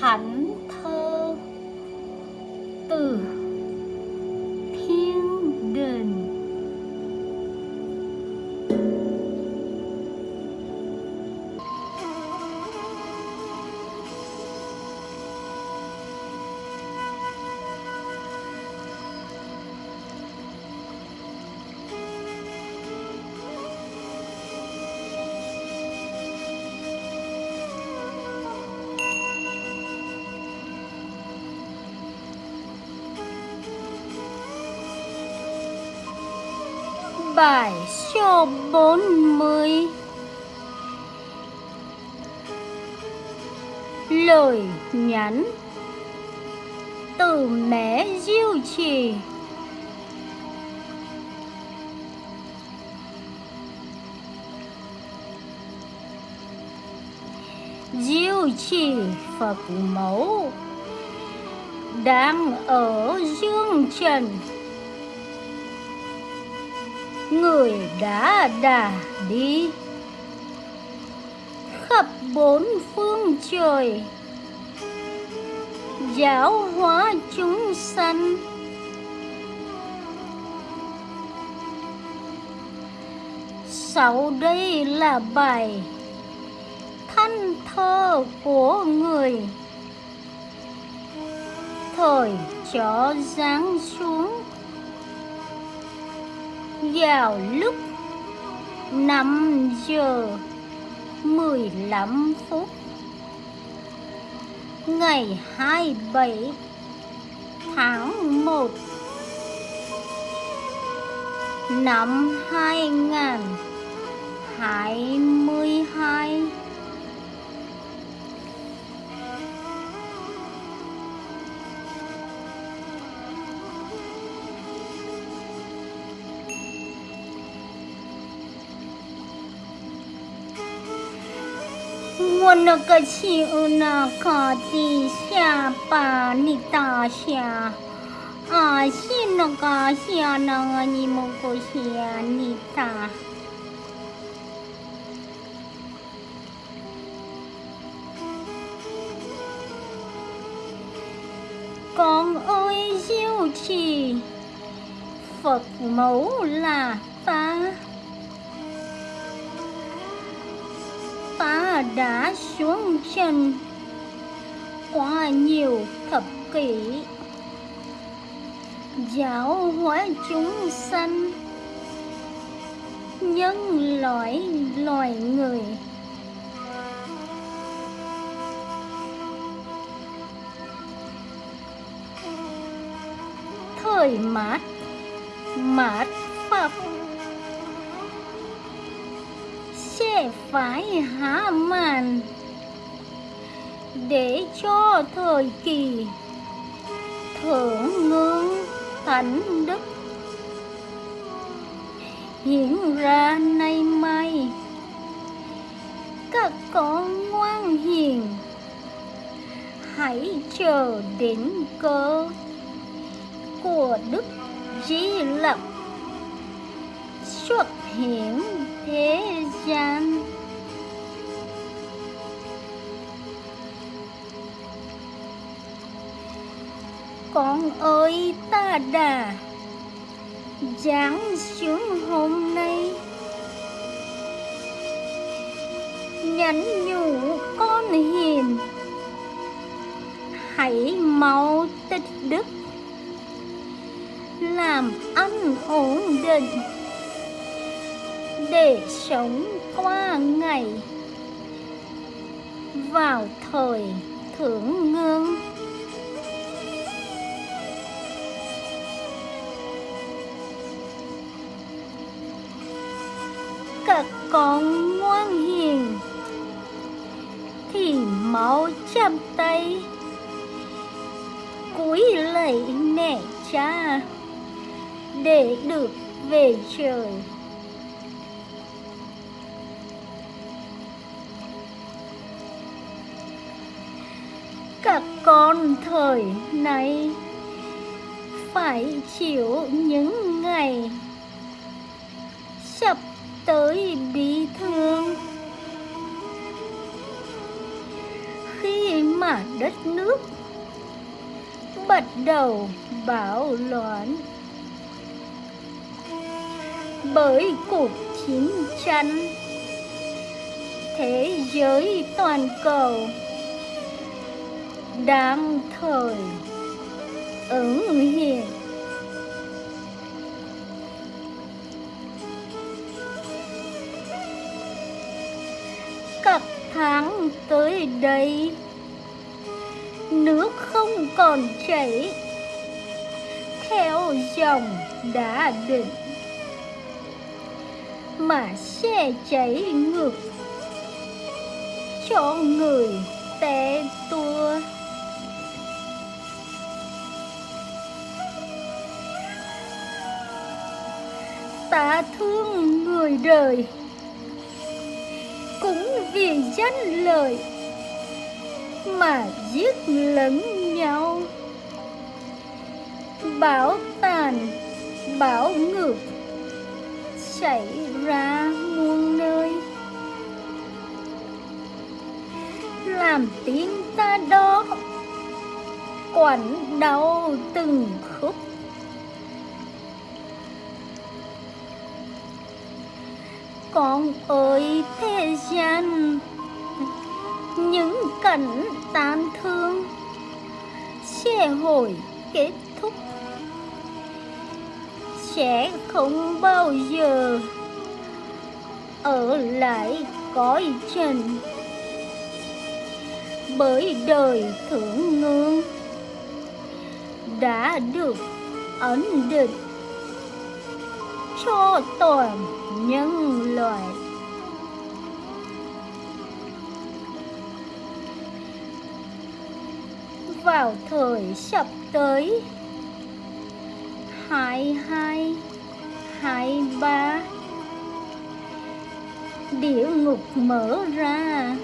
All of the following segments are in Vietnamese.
恨透的 Bài số 40 Lời nhắn Từ mẹ diêu trì. Diêu trì, Phật mẫu, Đang ở dương trần người đã đà đi. Khắp bốn phương trời, giáo hóa chúng sanh. Sau đây là bài thanh thơ của người. Thời chó giáng xuống vào lúc 5 giờ 15 phút ngày 27 tháng 1 năm 2022我那个亲那个地下把你打下，啊，是那个下那个你们个下你打。Con ơi diệu trì Phật mẫu là ta ta đã xuống chân qua nhiều thập kỷ. Giáo hóa chúng sanh, nhân loại loài người. Thời mát mát pháp. Sẽ phải hạ màn để cho thời kỳ thượng ngưỡng thánh đức diễn ra nay mai các con ngoan hiền, hãy chờ đến cơ của đức di lặc xuất hiện thế gian. Con ơi, ta đã giáng xuống hôm nay. Nhắn nhủ con hiền. Hãy mau tích đức. Làm ăn ổn định để sống qua ngày. Vào thời thưởng ngương các con ngoan hiền, thì máu chạm tay. Cúi lạy mẹ cha, để được về trời. Các con thời nay phải chịu những ngày sắp tới bi thương. Khi mà mà đất nước bắt đầu bạo loạn, bởi cuộc chiến tranh, thế giới toàn cầu đang thời. Ứng hiện. Các tháng tới đây, nước không còn chảy. Theo dòng đã định, mà sẽ chảy ngược. Cho người té tua. Ta thương người đời. Cũng vì danh lợi mà giết lẫn nhau. Bảo tàn, bảo ngược, xảy ra muôn nơi. Làm tiếng ta đó, quặn đau từng khúc. Con ơi, thế gian. Những cảnh tan thương sẽ hồi kết thúc. Sẽ không bao giờ ở lại cõi trần. Bởi đời thượng ngương đã được ấn định cho tội nhân loại vào thời sắp tới, hai hai hai ba, địa ngục mở ra.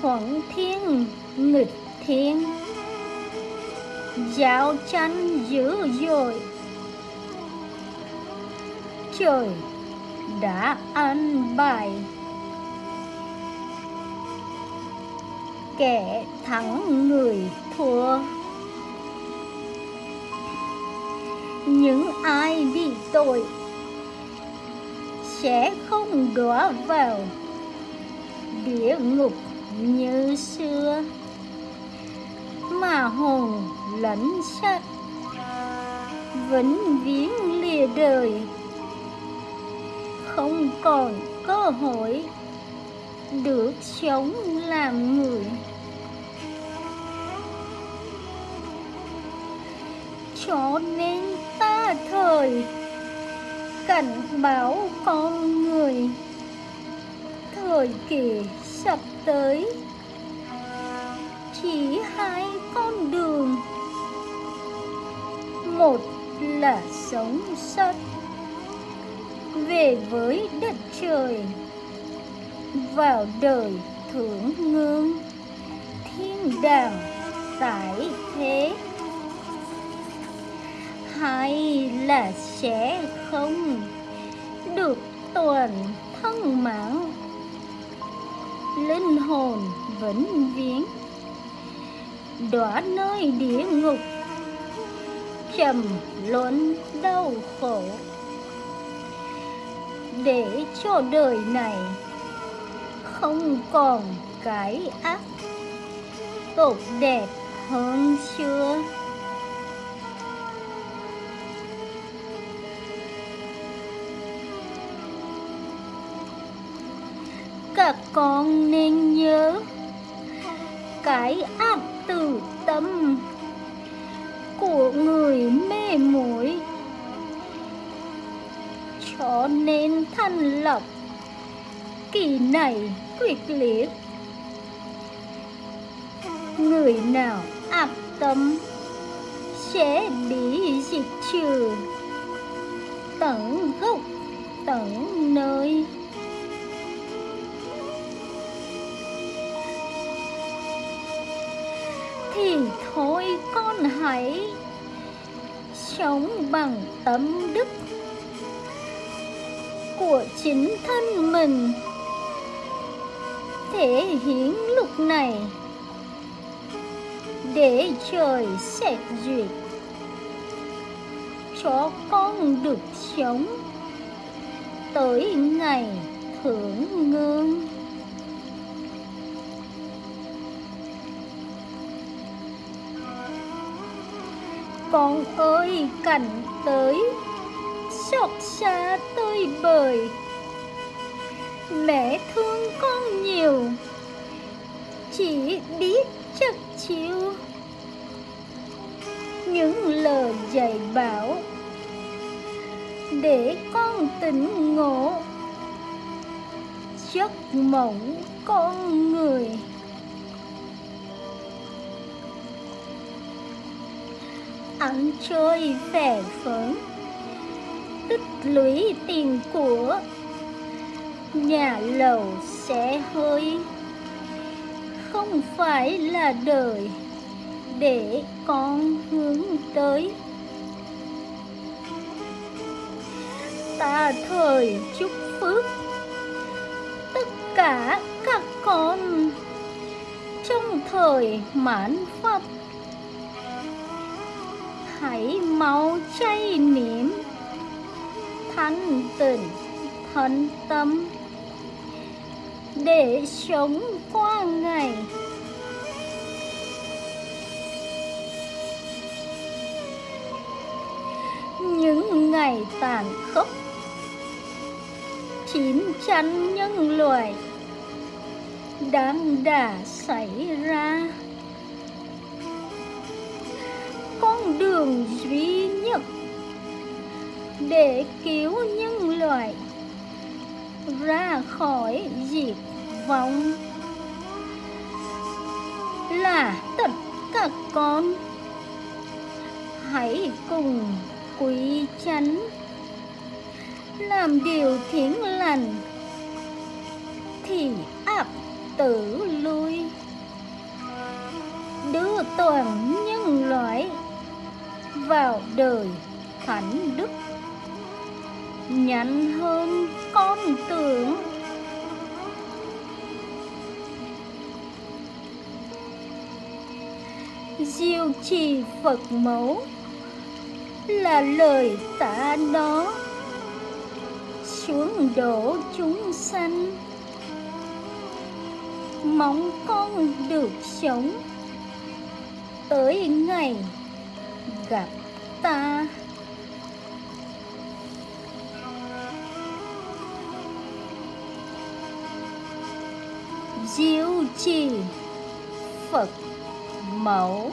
Thuận thiên, nghịch thiên, giao tranh dữ dội trời đã an bài. Kẻ thắng người thua. Những ai bị tội sẽ không đọa vào địa ngục như xưa. Mà hồn lẫn xác vĩnh viễn lìa đời không còn cơ hội được sống làm người. Cho nên ta thời cảnh báo con người. Thời kỳ sắp tới, chỉ hai con đường. Một là sống sót về với đất trời, vào đời thưởng ngương thiên đàng tại thế. Hay là sẽ không được toàn thân mạng? Linh hồn vĩnh viễn, đọa nơi địa ngục, trầm luận đau khổ để cho đời này không còn cái ác tốt đẹp hơn xưa. Các con nên nhớ cái ác từ tâm của người mê muội cho nên thanh lọc. Kỳ này quyết liệt. Người nào áp tâm sẽ bị diệt trừ. Tận gốc, tận nơi. Thì thôi con hãy sống bằng tâm đức của chính thân mình. Thể hiến lúc này, để trời xét duyệt cho con được sống tới ngày thưởng ngương con ơi, cảnh tới xót xa tơi bời. Mẹ thương con nhiều, chỉ biết chất chiêu. Những lời dạy bảo để con tỉnh ngộ, giấc mộng con người. Ăn chơi vẻ phấn tích lũy tiền của nhà lầu sẽ hơi. Không phải là đời để con hướng tới. Ta thời chúc phước. Tất cả các con trong thời mãn pháp. Hãy mau chay niệm thanh tịnh thân tâm. Để sống qua ngày. Những ngày tàn khốc. Chiến tranh nhân loại đang đã xảy ra. Con đường duy để cứu nhân loại ra khỏi diệt vong là tất cả con. Hãy cùng quý chánh làm điều thiện lành thì ác tử lui. Đưa toàn nhân loại vào đời thánh đức nhanh hơn con tưởng. Diêu trì phật mẫu là lời tạ đó. Xuống đổ chúng sanh, mong con được sống. Tới ngày gặp ta. Chỉ phật mẫu